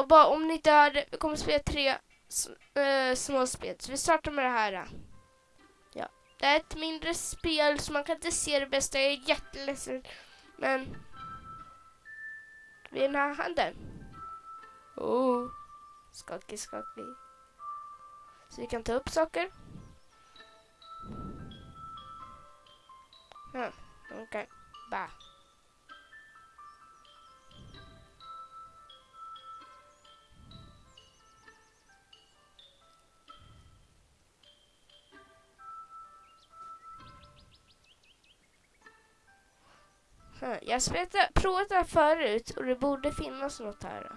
Och bara om ni dör, vi kommer spela tre äh, små spel. Så vi startar med det här. Ja, det är ett mindre spel så man kan inte se det bästa. Jag är jätteledsen. Men... Vid den här handen. Oh, skakig, skakig. Så vi kan ta upp saker. Ja, okej. Okay. Bah. Jag har provat det här förut och det borde finnas något här.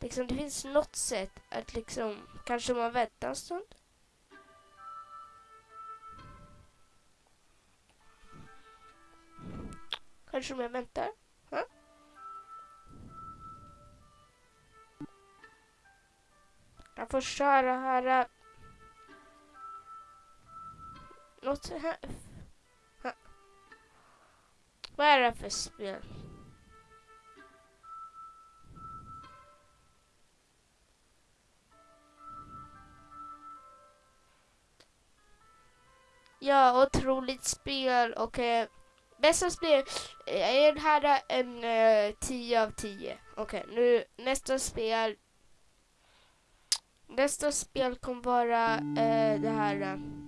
Liksom det finns något sätt att liksom, kanske man väntar en stund. Kanske om jag väntar. Huh? Jag får köra här. Något här. Vad är det för spel? Ja, otroligt spel och eh, bästa spel eh, är den här eh, en eh, 10 av 10. Okej, okay, nu nästa spel. Nästa spel kommer vara eh, det här. Eh,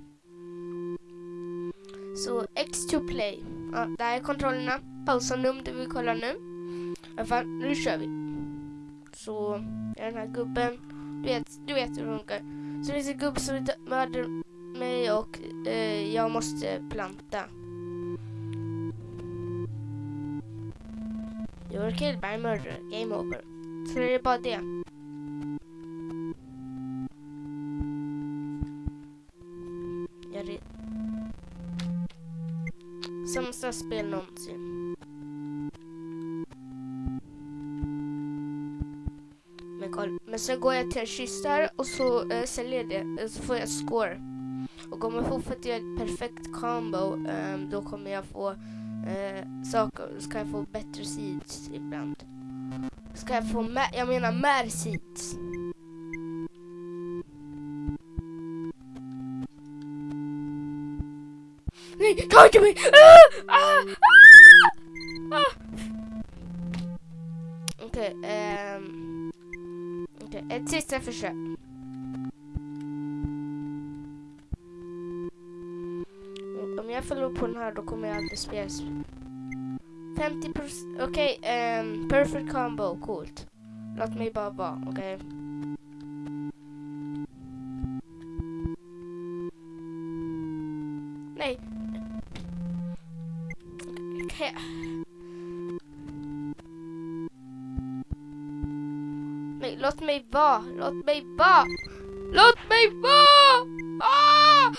så X2 Play. Ja, där är kontrollerna. Pausa nu om du vill kolla nu. I alla fall, nu kör vi. Så, den här gubben. Du vet, du vet hur det funkar. Så det finns en gubbe som mördar mig och eh, jag måste planta. You're killed by murder. Game over. Så det är bara det. Bästa spel någonsin. Men, koll. Men sen går jag till en kista och så äh, säljer jag det. Eh, så får jag score. Och om jag fortfarande gör ett perfekt combo äh, då kommer jag få äh, saker. Ska jag få bättre seeds ibland. Ska jag få jag menar mer seeds. Nej, ta inte mig! Ah, ah, ah, ah. Okej, ehm, okay, okay, ett sista försök. Om jag förlorar på den här då kommer jag aldrig spela 50 okej, okay, um, perfect combo, coolt. Låt mig bara vara, okej. Okay. Här. Nej, låt mig vara. Låt mig vara. Låt mig vara! Ah!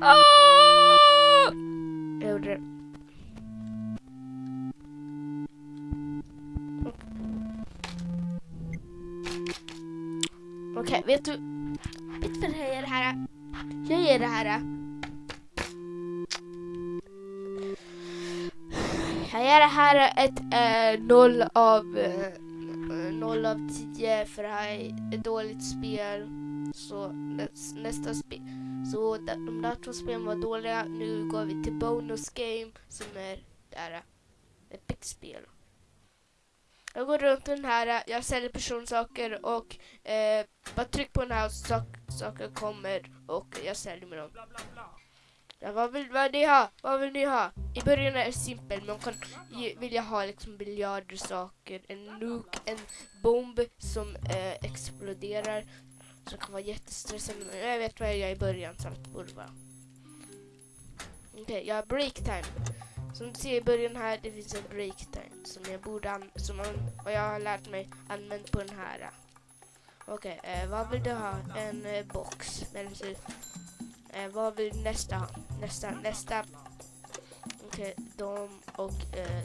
Ah! Ah! Jag gjorde det. Okej, okay, vet du? Vet du vad jag gör det här? Jag gör det här. Ger det här ett eh, 0 av eh, 0 av 10 för det här är ett dåligt spel. Så nästa spel. Så de där två spelen var dåliga. Nu går vi till bonus game som är där ett eh, big spel. Jag går runt den här, eh, jag säljer personsaker och eh, bara tryck på den här och sak, saker kommer och jag säljer med dem. Ja, vad, vill, vad, ni ha? vad vill ni ha? I början är det simpelt, men man kan vilja ha liksom biljarder saker, en nuke, en bomb som eh, exploderar. Som kan vara jättestressande, men jag vet vad jag gör i början så att det borde vara. Okej, okay, jag har break time. Som du ser i början här, det finns en break time som jag borde som vad jag har lärt mig använt på den här. Okej, okay, eh, vad vill du ha? En eh, box. Men Eh, vad vill nästa ha? Nästa, nästa. Okej, okay, de och... Eh,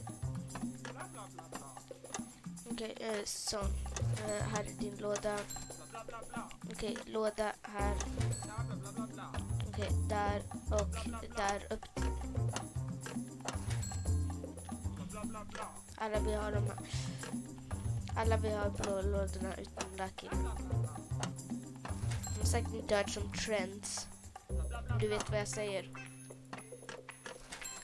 Okej, okay, eh, så. Eh, här är din låda. Okej, okay, låda här. Okej, okay, där och där upp. Alla vi har de här. Alla vi har blå lådorna utom Lucky. Som sagt, De har säkert inte hört som trends. Du vet vad jag säger.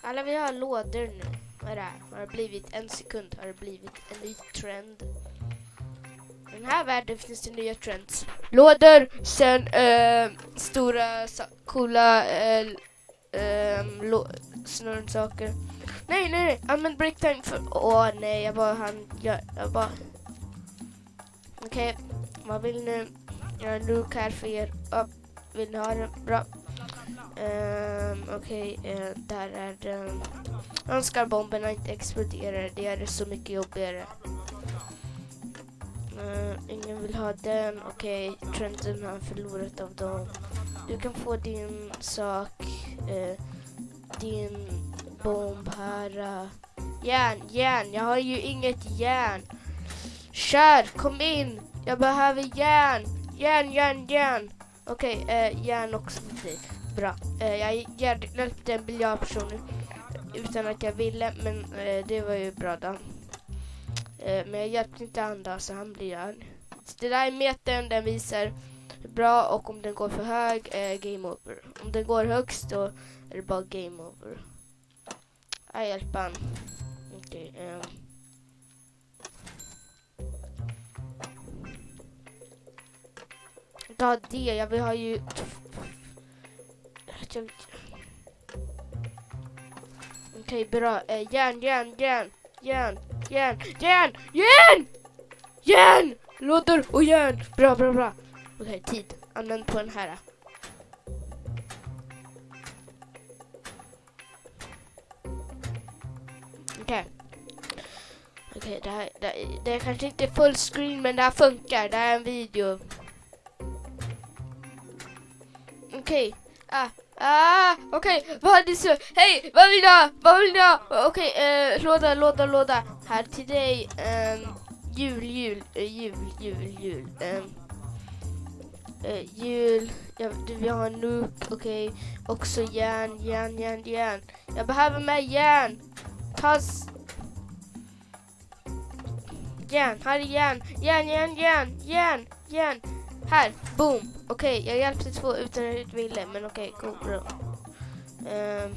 Alla vi har lådor nu. Vad är det här? Har det blivit en sekund? Har det blivit en ny trend? I den här världen finns det nya trends. Lådor, sen äh, eh, stora coola eh, eh, äh, äh, snurrsaker. Nej, nej, nej. Använd breaktime för... Åh nej, jag bara han... Jag, jag bara... Okej, vad vill ni? Jag har en look här för er. Oh, Vill ni ha den? Bra. Um, Okej, eh, där är den. Önskar bomberna inte exploderar. Det är det så mycket jobbigare. Uh, ingen vill ha den. Okej, trenden har förlorat av dem. Du kan få din sak. Uh, din bomb här. Uh. Järn, järn. Jag har ju inget järn. Kör, kom in. Jag behöver järn. Järn, järn, järn. Okej, eh, järn också för dig. Bra. Eh, jag hjälpte en biljardperson utan att jag ville, men eh, det var ju bra då. Eh, men jag hjälpte inte andra så han blir arg. Så det där är metern, den visar hur bra och om den går för hög, eh, game over. Om den går högst då är det bara game over. Jag hjälper han. Okej. ehm. Ta det, jag vill ha ju... Jag- Okej, bra. Eh, järn, järn, järn, järn, järn, järn, järn! Järn! Lådor och järn. Bra, bra, bra. Okej, tid. Använd på den här. Okej. Okej, det här, det, det är kanske inte full screen men det här funkar. Det här är en video. Okej. Ah, ah, okej. Vad är det? Hej, vad vill du ha? Vad vill du ha? Okej, eh, låda, låda, låda. Här till dig. Eh, jul, jul, eh, jul, jul, jul. Ehm, eh, jul. Ja, du vill ha en nuk, okej. Också järn, järn, järn, järn. Jag behöver mer järn. Tas. Järn, här är järn. Järn, järn, järn, järn, järn. Här, boom. Okej, jag hjälpte två utan att ville, men okej, go, bra. Um.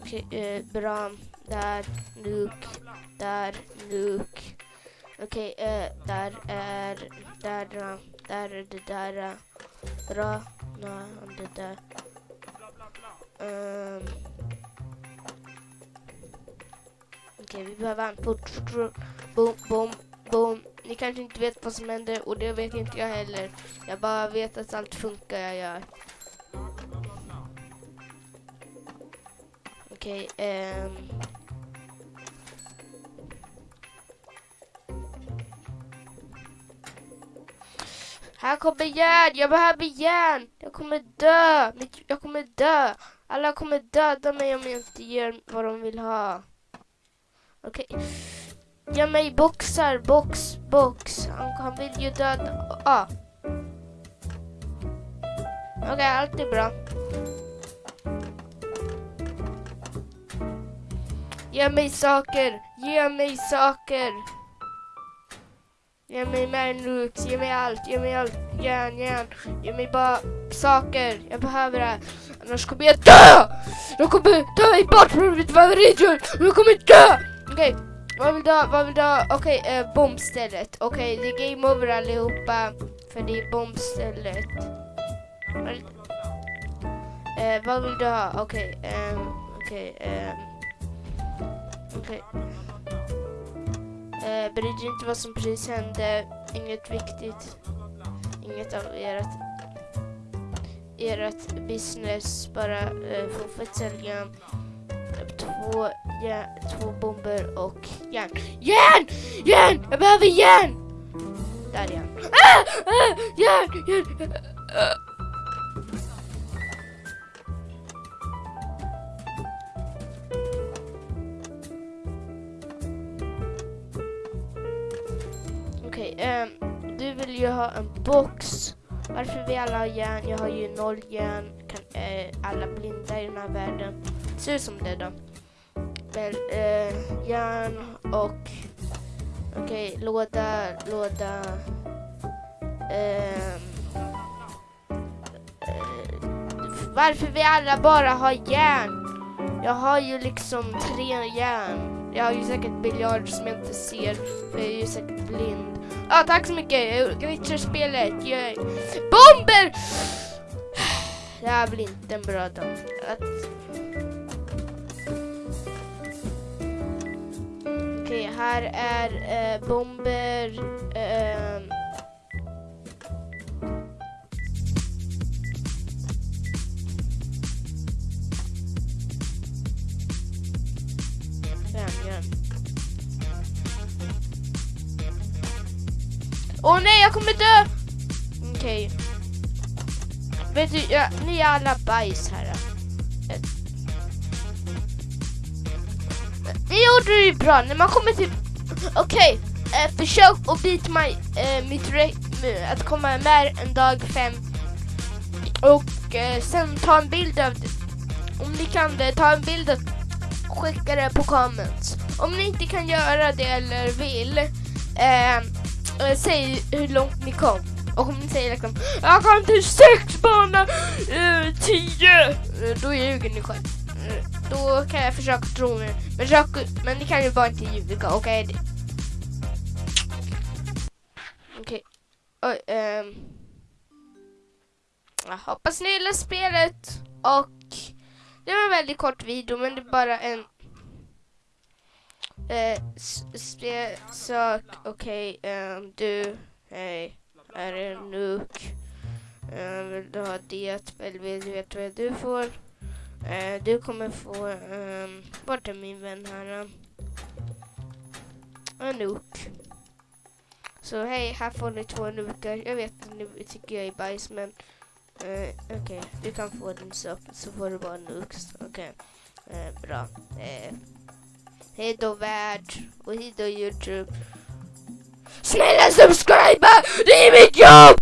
Okej, eh, bra. Där, nuk. Där, nuk. Okej, uh, där är, där, eh, där är det där. Bra, nej, det där. Um. Okej, vi behöver en fort. Boom, boom, boom. Ni kanske inte vet vad som händer och det vet inte jag heller. Jag bara vet att allt funkar jag gör. Okej, ehm. Här kommer järn! Jag behöver järn! Jag kommer dö! Jag kommer dö! Alla kommer döda mig om jag inte ger vad de vill ha. Okej. Ge mig boxar, box, box. Han, han vill ju döda... Ah. Okej, allt är bra. Ge mig saker, ge mig saker. Ge mig manlooks, ge mig allt, ge mig allt. Järn, järn. Ge mig bara saker. Jag behöver det. här. Annars kommer jag dö! Jag kommer ta mig bort från mitt favoritrum. Jag kommer dö! Okej, vad vill du ha? Vad vill du ha? Okej, eh, bombstället. Okej, det är game over allihopa. För det är bombstället. Vad- Eh, vad vill du ha? Okej, ehm, okej. Ehm, okej. Eh, bry dig inte vad som precis hände. Inget viktigt. Inget av ert, ert business. Bara eh, fortsätt sälja två, ja, två bomber och järn. Järn! Järn! Jag behöver järn! Där är han. Ah! Ah! Järn! Järn! Ah! Okej, ehm, du vill ju ha en box. Varför vill alla ha järn? Jag har ju noll järn. Kan uh, alla blinda i den här världen? Ser ut som det då exempel eh, järn och okej, låda, låda. ehm, eh, varför vi alla bara har järn? Jag har ju liksom tre järn. Jag har ju säkert biljarder som jag inte ser, för jag är ju säkert blind. Ja, ah, tack så mycket. Jag glitchar spelet. Yay. Bomber! Det här blir inte en bra dag. Här är eh, bomber. ehm. Fem. Åh nej, jag kommer dö! Okej. Vet du, ja, ni är alla bajs här. Ni gjorde det ju bra, när man kommer till... Okej, eh, försök att beat my, eh, mitt re- eh, att komma med en dag fem. Och eh, sen ta en bild av det. Om ni kan det, ta en bild och skicka det på comments. Om ni inte kan göra det eller vill, eh, eh säg hur långt ni kom. Och om ni säger liksom Jag kom till sex bana eh, tio eh, Då ljuger ni själv då kan jag försöka tro mig. Men, försök, men det kan ju bara inte ljuga, okej? Okay? Okej Oj, ehm Jag hoppas ni gillar spelet Och Det var en väldigt kort video men det är bara en eh, Spel spe, sak, okej, ehm, du, hej är en nuk. Um, vill du ha det? Eller vill du veta vad du får? Eh, du kommer få, um, vart är min vän här? Anouk. en. Så hej, här får ni två Anoukar. Jag vet att ni tycker jag är bajs men eh, okej, du kan få din sak så får du bara nuks. Okej, Eh, bra. Eh, hej då värld och hej då Youtube. Snälla subscriba! Det är mitt jobb!